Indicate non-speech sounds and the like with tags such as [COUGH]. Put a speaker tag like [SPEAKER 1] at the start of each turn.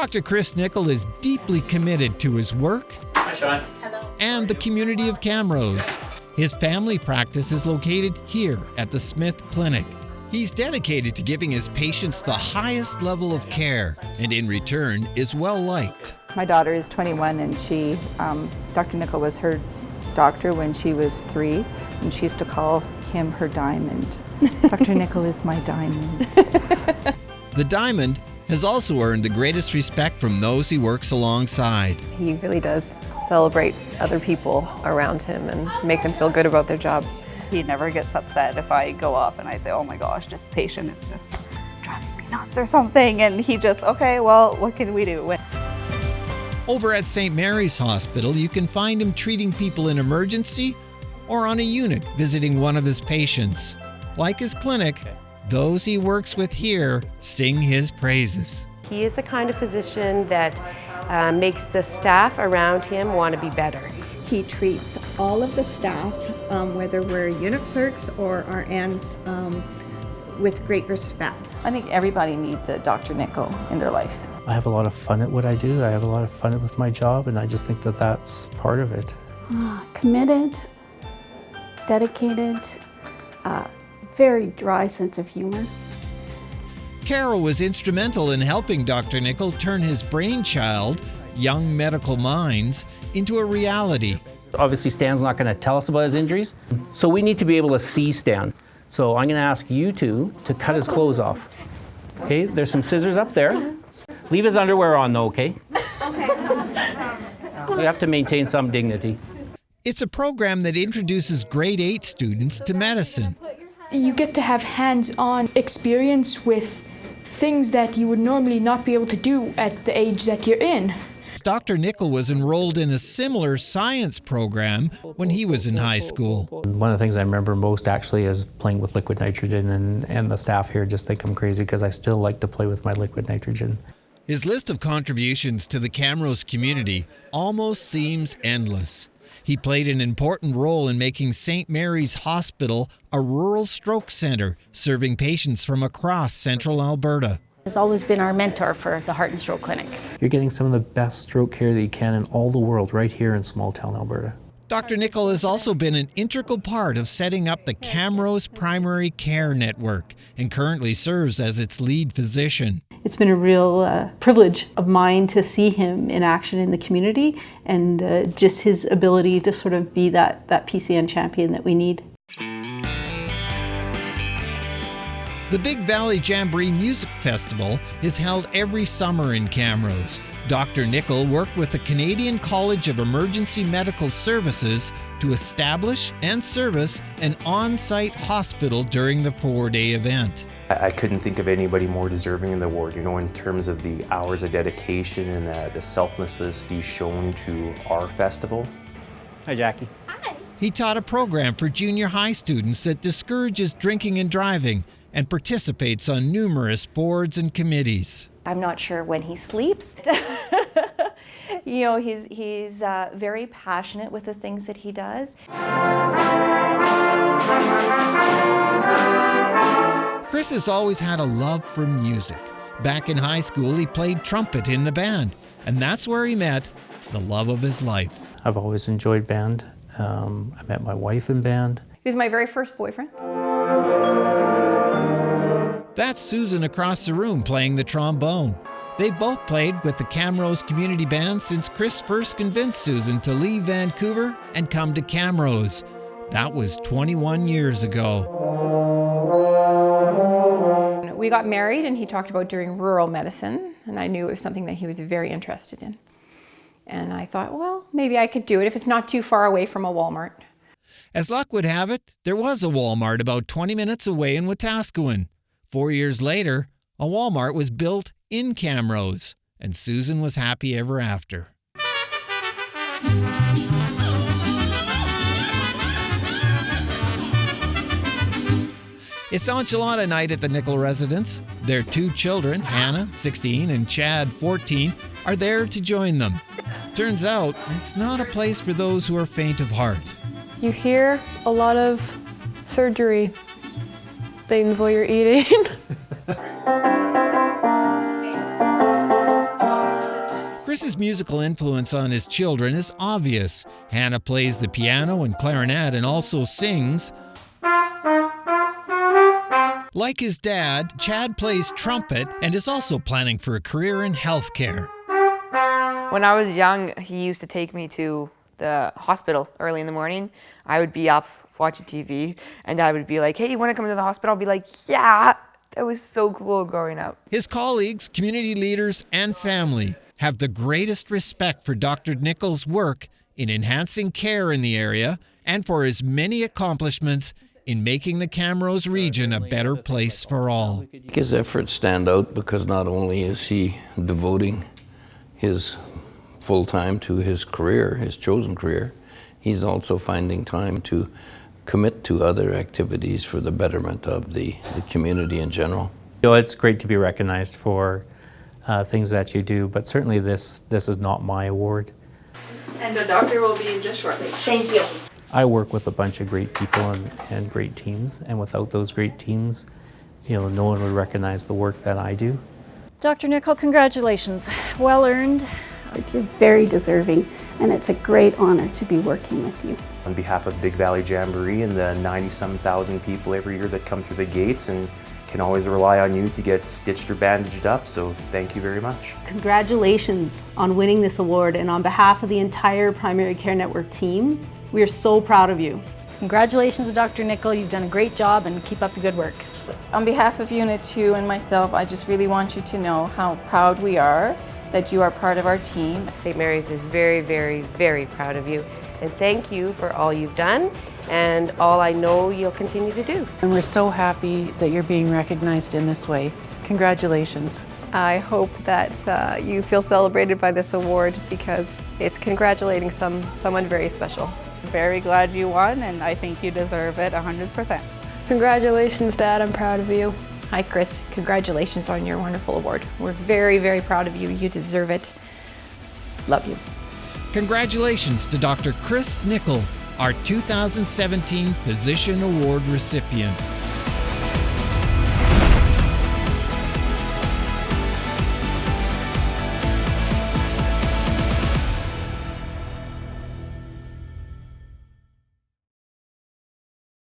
[SPEAKER 1] Dr. Chris Nickel is deeply committed to his work
[SPEAKER 2] Hi, Sean.
[SPEAKER 1] and the community of Camrose. His family practice is located here at the Smith Clinic. He's dedicated to giving his patients the highest level of care and in return is well liked.
[SPEAKER 3] My daughter is 21 and she, um, Dr. Nickel was her doctor when she was three and she used to call him her diamond. [LAUGHS] Dr. Nickel is my diamond.
[SPEAKER 1] The Diamond has also earned the greatest respect from those he works alongside.
[SPEAKER 4] He really does celebrate other people around him and make them feel good about their job.
[SPEAKER 5] He never gets upset if I go up and I say, oh my gosh, this patient is just driving me nuts or something. And he just, okay, well, what can we do?
[SPEAKER 1] Over at St. Mary's Hospital, you can find him treating people in emergency or on a unit visiting one of his patients. Like his clinic, those he works with here sing his praises.
[SPEAKER 4] He is the kind of physician that uh, makes the staff around him want to be better.
[SPEAKER 6] He treats all of the staff, um, whether we're unit clerks or RNs, um, with great respect.
[SPEAKER 7] I think everybody needs a Dr. Nickel in their life.
[SPEAKER 8] I have a lot of fun at what I do. I have a lot of fun with my job, and I just think that that's part of it.
[SPEAKER 9] Uh, committed, dedicated, uh, very dry sense of humor.
[SPEAKER 1] Carol was instrumental in helping Dr. Nickel turn his brainchild, Young Medical Minds, into a reality.
[SPEAKER 10] Obviously, Stan's not going to tell us about his injuries, so we need to be able to see Stan. So I'm going to ask you two to cut his clothes off. Okay, there's some scissors up there. Leave his underwear on though, okay? Okay. We have to maintain some dignity.
[SPEAKER 1] It's a program that introduces grade 8 students to medicine.
[SPEAKER 11] You get to have hands-on experience with things that you would normally not be able to do at the age that you're in.
[SPEAKER 1] Dr. Nickel was enrolled in a similar science program when he was in high school.
[SPEAKER 8] One of the things I remember most actually is playing with liquid nitrogen, and, and the staff here just think I'm crazy because I still like to play with my liquid nitrogen.
[SPEAKER 1] His list of contributions to the Camrose community almost seems endless. He played an important role in making St. Mary's Hospital a rural stroke center, serving patients from across central Alberta.
[SPEAKER 12] He's always been our mentor for the Heart and Stroke Clinic.
[SPEAKER 8] You're getting some of the best stroke care that you can in all the world right here in small town Alberta.
[SPEAKER 1] Dr. Nickel has also been an integral part of setting up the Camrose Primary Care Network and currently serves as its lead physician.
[SPEAKER 13] It's been a real uh, privilege of mine to see him in action in the community and uh, just his ability to sort of be that, that PCN champion that we need.
[SPEAKER 1] The Big Valley Jamboree Music Festival is held every summer in Camrose. Dr. Nickel worked with the Canadian College of Emergency Medical Services to establish and service an on-site hospital during the four-day event.
[SPEAKER 14] I couldn't think of anybody more deserving in the award, you know, in terms of the hours of dedication and the, the selflessness he's shown to our festival.
[SPEAKER 10] Hi, Jackie.
[SPEAKER 1] Hi. He taught a program for junior high students that discourages drinking and driving and participates on numerous boards and committees.
[SPEAKER 15] I'm not sure when he sleeps. [LAUGHS] you know, he's, he's uh, very passionate with the things that he does.
[SPEAKER 1] Chris has always had a love for music. Back in high school, he played trumpet in the band, and that's where he met the love of his life.
[SPEAKER 8] I've always enjoyed band. Um, I met my wife in band.
[SPEAKER 4] He was my very first boyfriend.
[SPEAKER 1] That's Susan across the room playing the trombone. They both played with the Camrose Community Band since Chris first convinced Susan to leave Vancouver and come to Camrose. That was 21 years ago.
[SPEAKER 4] We got married and he talked about doing rural medicine and I knew it was something that he was very interested in. And I thought, well, maybe I could do it if it's not too far away from a Walmart.
[SPEAKER 1] As luck would have it, there was a Walmart about 20 minutes away in Wetaskiwin. Four years later, a Walmart was built in Camrose, and Susan was happy ever after. It's enchilada night at the Nickel residence. Their two children, Hannah, 16, and Chad, 14, are there to join them. Turns out, it's not a place for those who are faint of heart.
[SPEAKER 11] You hear a lot of surgery things while you're eating. [LAUGHS]
[SPEAKER 1] Chris's musical influence on his children is obvious. Hannah plays the piano and clarinet and also sings. Like his dad, Chad plays trumpet and is also planning for a career in healthcare.
[SPEAKER 2] When I was young, he used to take me to the hospital early in the morning. I would be up watching TV, and I would be like, "Hey, you want to come to the hospital?" I'll be like, "Yeah." That was so cool growing up.
[SPEAKER 1] His colleagues, community leaders, and family have the greatest respect for Dr. Nichols' work in enhancing care in the area and for his many accomplishments in making the Camrose region a better place for all.
[SPEAKER 16] His efforts stand out because not only is he devoting his full time to his career, his chosen career, he's also finding time to commit to other activities for the betterment of the, the community in general.
[SPEAKER 8] You know, it's great to be recognized for uh, things that you do, but certainly this, this is not my award.
[SPEAKER 17] And the doctor will be in just shortly. Thank you.
[SPEAKER 8] I work with a bunch of great people and, and great teams, and without those great teams, you know, no one would recognize the work that I do.
[SPEAKER 18] Dr. Nickel, congratulations. Well earned.
[SPEAKER 9] You're very deserving, and it's a great honor to be working with you.
[SPEAKER 14] On behalf of Big Valley Jamboree and the 90-some thousand people every year that come through the gates and can always rely on you to get stitched or bandaged up, so thank you very much.
[SPEAKER 13] Congratulations on winning this award, and on behalf of the entire Primary Care Network team, we are so proud of you.
[SPEAKER 12] Congratulations, Dr. Nickel. You've done a great job and keep up the good work.
[SPEAKER 7] On behalf of Unit 2 and myself, I just really want you to know how proud we are that you are part of our team.
[SPEAKER 19] St. Mary's is very, very, very proud of you. And thank you for all you've done and all I know you'll continue to do.
[SPEAKER 20] And we're so happy that you're being recognized in this way. Congratulations.
[SPEAKER 21] I hope that uh, you feel celebrated by this award because it's congratulating some someone very special.
[SPEAKER 5] Very glad you won and I think you deserve it 100%.
[SPEAKER 4] Congratulations, Dad. I'm proud of you. Hi, Chris. Congratulations on your wonderful award. We're very, very proud of you. You deserve it. Love you.
[SPEAKER 1] Congratulations to Dr. Chris Nickel, our 2017 Physician Award recipient.